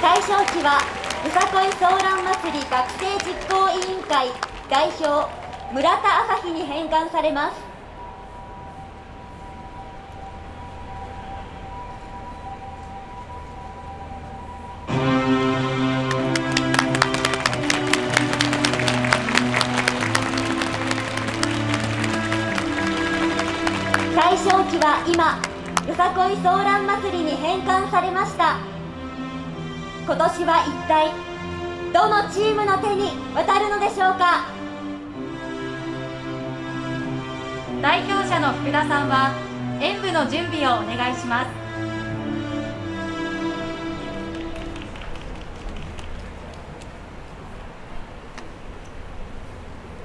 対象旗はよさこいソーラン祭り学生実行委員会代表村田朝日に返還されます。対象旗は今よさこいソーラン祭りに返還されました。今年は一体どのチームの手に渡るのでしょうか？代表者の福田さんは演舞の準備をお願いします。